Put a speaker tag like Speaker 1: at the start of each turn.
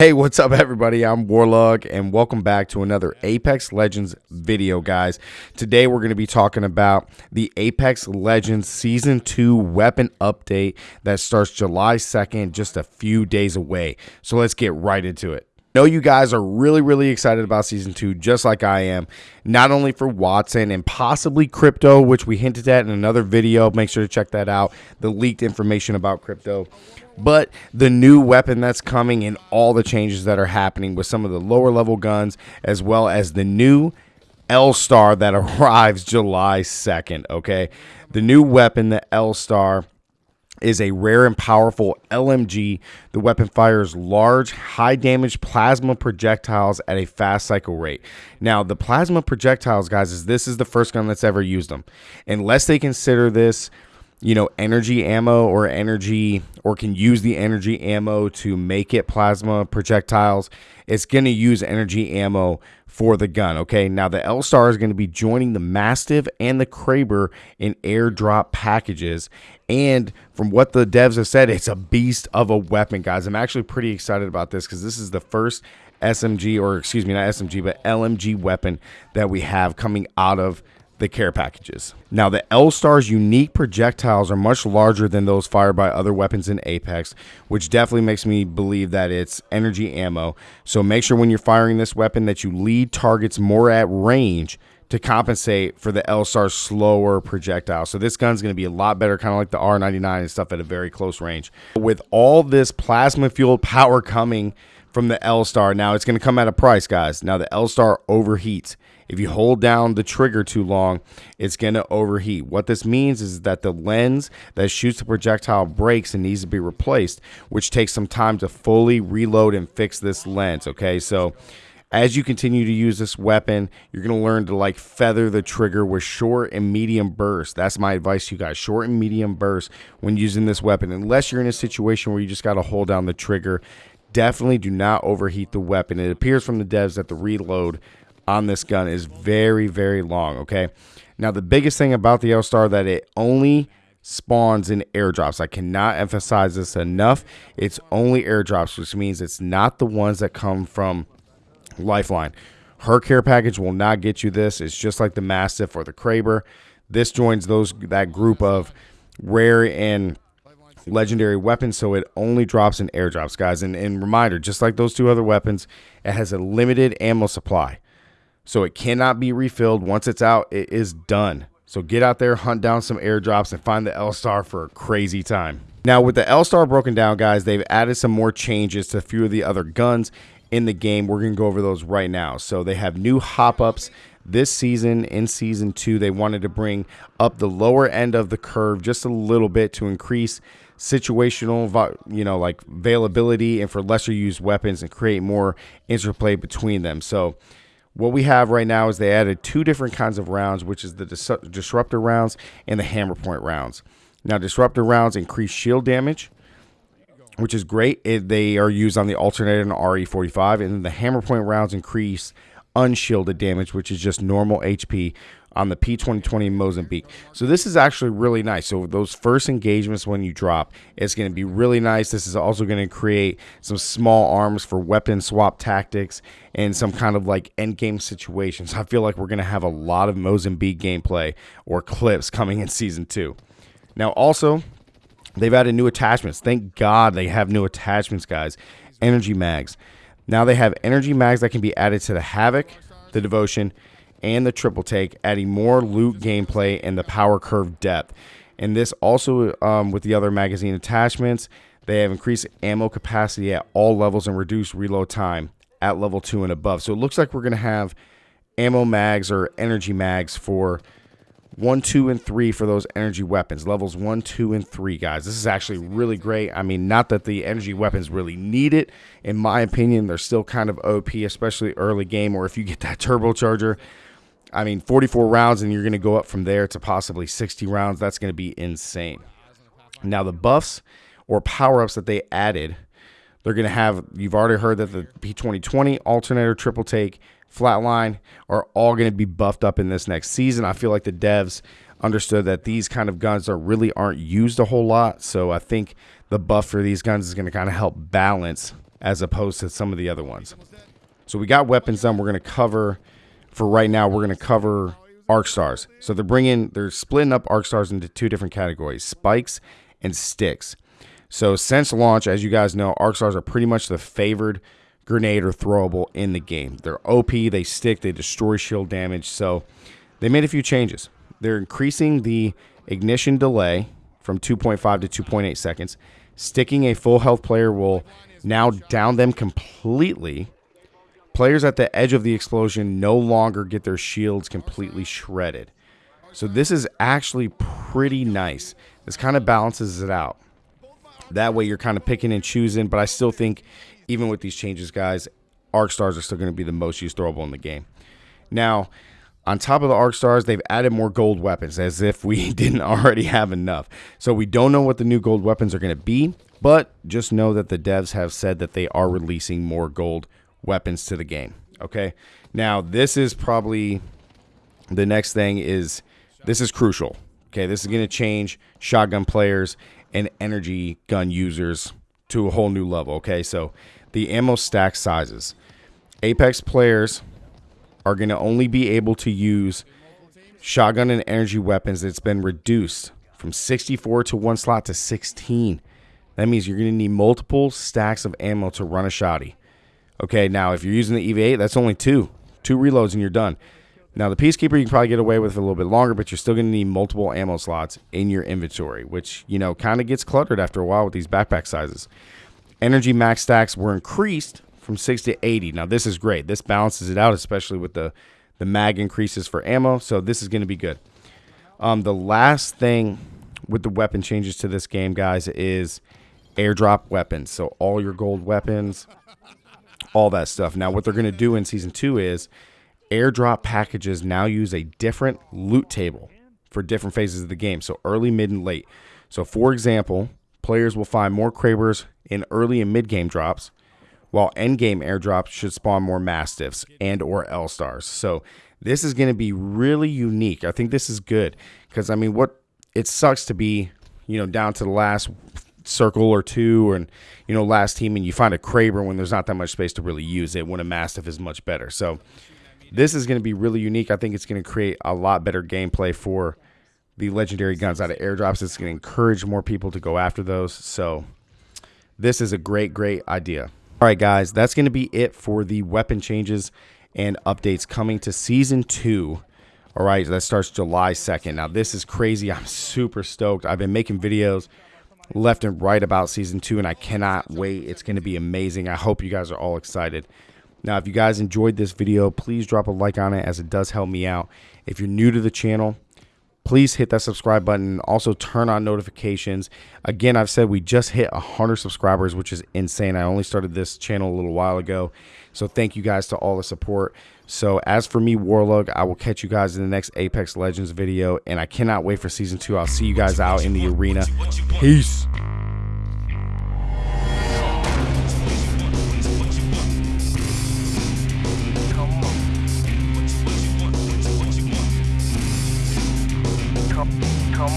Speaker 1: Hey, what's up, everybody? I'm Warlog, and welcome back to another Apex Legends video, guys. Today, we're going to be talking about the Apex Legends Season 2 weapon update that starts July 2nd, just a few days away. So, let's get right into it know you guys are really, really excited about season two, just like I am. Not only for Wattson and possibly crypto, which we hinted at in another video. Make sure to check that out. The leaked information about crypto. But the new weapon that's coming and all the changes that are happening with some of the lower level guns, as well as the new L Star that arrives July 2nd. Okay. The new weapon, the L Star is a rare and powerful LMG. The weapon fires large, high damage plasma projectiles at a fast cycle rate. Now, the plasma projectiles, guys, is this is the first gun that's ever used them. Unless they consider this you know, energy ammo or energy or can use the energy ammo to make it plasma projectiles, it's going to use energy ammo for the gun. Okay. Now, the L Star is going to be joining the Mastiff and the Kraber in airdrop packages. And from what the devs have said, it's a beast of a weapon, guys. I'm actually pretty excited about this because this is the first SMG, or excuse me, not SMG, but LMG weapon that we have coming out of the care packages. Now, the L-Star's unique projectiles are much larger than those fired by other weapons in Apex, which definitely makes me believe that it's energy ammo. So make sure when you're firing this weapon that you lead targets more at range to compensate for the L-Star's slower projectile. So this gun's going to be a lot better, kind of like the R99 and stuff at a very close range. With all this plasma-fueled power coming from the L-Star, now it's going to come at a price, guys. Now the L-Star overheats if you hold down the trigger too long, it's going to overheat. What this means is that the lens that shoots the projectile breaks and needs to be replaced, which takes some time to fully reload and fix this lens. Okay, so as you continue to use this weapon, you're going to learn to like feather the trigger with short and medium bursts. That's my advice to you guys. Short and medium bursts when using this weapon. Unless you're in a situation where you just got to hold down the trigger, definitely do not overheat the weapon. It appears from the devs that the reload on this gun is very, very long, okay? Now, the biggest thing about the L-Star that it only spawns in airdrops. I cannot emphasize this enough. It's only airdrops, which means it's not the ones that come from Lifeline. Her care package will not get you this. It's just like the Mastiff or the Kraber. This joins those that group of rare and legendary weapons, so it only drops in airdrops, guys. And, and reminder, just like those two other weapons, it has a limited ammo supply. So it cannot be refilled. Once it's out, it is done. So get out there, hunt down some airdrops, and find the L Star for a crazy time. Now, with the L Star broken down, guys, they've added some more changes to a few of the other guns in the game. We're going to go over those right now. So they have new hop ups this season in season two. They wanted to bring up the lower end of the curve just a little bit to increase situational, you know, like availability and for lesser used weapons and create more interplay between them. So what we have right now is they added two different kinds of rounds, which is the dis disruptor rounds and the hammer point rounds. Now, disruptor rounds increase shield damage, which is great. It, they are used on the alternator and RE45, and the hammer point rounds increase unshielded damage, which is just normal HP, on the P2020 Mozambique. So this is actually really nice. So those first engagements when you drop, it's going to be really nice. This is also going to create some small arms for weapon swap tactics and some kind of like end game situations. I feel like we're going to have a lot of Mozambique gameplay or clips coming in season two. Now also, they've added new attachments. Thank God they have new attachments, guys. Energy mags. Now they have energy mags that can be added to the Havoc, the Devotion, and the triple take, adding more loot gameplay and the power curve depth. And this also, um, with the other magazine attachments, they have increased ammo capacity at all levels and reduced reload time at level 2 and above. So it looks like we're going to have ammo mags or energy mags for 1, 2, and 3 for those energy weapons. Levels 1, 2, and 3, guys. This is actually really great. I mean, not that the energy weapons really need it. In my opinion, they're still kind of OP, especially early game or if you get that turbocharger. I mean, 44 rounds, and you're going to go up from there to possibly 60 rounds. That's going to be insane. Now, the buffs or power ups that they added, they're going to have, you've already heard that the P2020, alternator, triple take, flatline are all going to be buffed up in this next season. I feel like the devs understood that these kind of guns are really aren't used a whole lot. So I think the buff for these guns is going to kind of help balance as opposed to some of the other ones. So we got weapons done. We're going to cover, for right now, we're going to cover arc stars. So they're bringing, they're splitting up arc stars into two different categories, spikes and sticks. So since launch, as you guys know, arc stars are pretty much the favored grenade or throwable in the game. They're OP, they stick, they destroy shield damage. So they made a few changes. They're increasing the ignition delay from 2.5 to 2.8 seconds. Sticking a full health player will now down them completely. Players at the edge of the explosion no longer get their shields completely shredded. So this is actually pretty nice. This kind of balances it out. That way you're kind of picking and choosing, but I still think even with these changes, guys, arc stars are still going to be the most used throwable in the game. Now, on top of the arc stars, they've added more gold weapons as if we didn't already have enough. So we don't know what the new gold weapons are going to be, but just know that the devs have said that they are releasing more gold weapons to the game. Okay. Now, this is probably the next thing is this is crucial. Okay. This is going to change shotgun players and energy gun users to a whole new level. Okay. So the ammo stack sizes. Apex players are going to only be able to use shotgun and energy weapons that's been reduced from 64 to one slot to 16. That means you're going to need multiple stacks of ammo to run a shotty. Okay, now if you're using the EV8, that's only two. Two reloads and you're done. Now the Peacekeeper you can probably get away with a little bit longer, but you're still going to need multiple ammo slots in your inventory, which, you know, kind of gets cluttered after a while with these backpack sizes. Energy max stacks were increased from 60 to 80. Now this is great. This balances it out, especially with the, the mag increases for ammo. So this is going to be good. Um, the last thing with the weapon changes to this game, guys, is airdrop weapons. So all your gold weapons, all that stuff. Now, what they're going to do in season two is airdrop packages now use a different loot table for different phases of the game. So early, mid, and late. So, for example, players will find more Krabers in early and mid game drops, while end game airdrops should spawn more Mastiffs and or L stars. So this is going to be really unique. I think this is good because I mean, what it sucks to be, you know, down to the last circle or two and you know last team and you find a Kraber when there's not that much space to really use it when a Mastiff is much better. So this is going to be really unique. I think it's going to create a lot better gameplay for the legendary guns out of airdrops. It's going to encourage more people to go after those. So this is a great, great idea. All right, guys, that's going to be it for the weapon changes and updates coming to season two. All right, that starts July 2nd. Now, this is crazy. I'm super stoked. I've been making videos left and right about season two, and I cannot wait. It's going to be amazing. I hope you guys are all excited. Now, if you guys enjoyed this video, please drop a like on it as it does help me out. If you're new to the channel, please hit that subscribe button. Also, turn on notifications. Again, I've said we just hit 100 subscribers, which is insane. I only started this channel a little while ago. So, thank you guys to all the support. So, as for me, Warlug, I will catch you guys in the next Apex Legends video. And I cannot wait for season two. I'll see you guys out in the arena. Peace. come